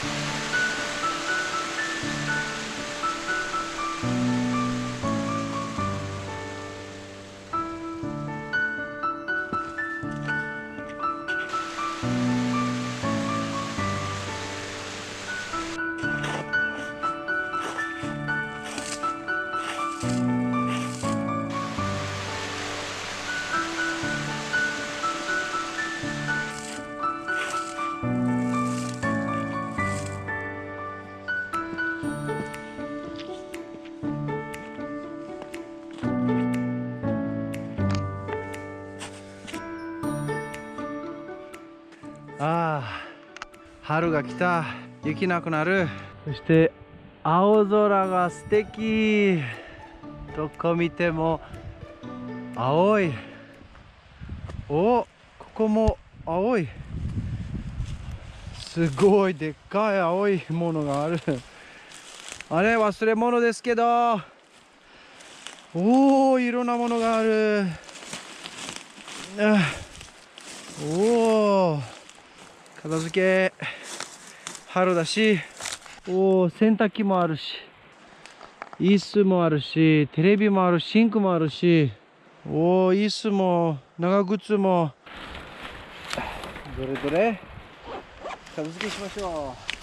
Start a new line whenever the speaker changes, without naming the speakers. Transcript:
ああ春が来た。雪なくなる。そして青空が素敵。どこ見ても青い。おここも青い。すごいでっかい青いものがある。あれ忘れ物ですけど。おおいろんなものがある。あおお片付け春だしおお洗濯機もあるし椅子もあるしテレビもあるシンクもあるしおお椅子も長靴も。どれどれ？片付けしましょう。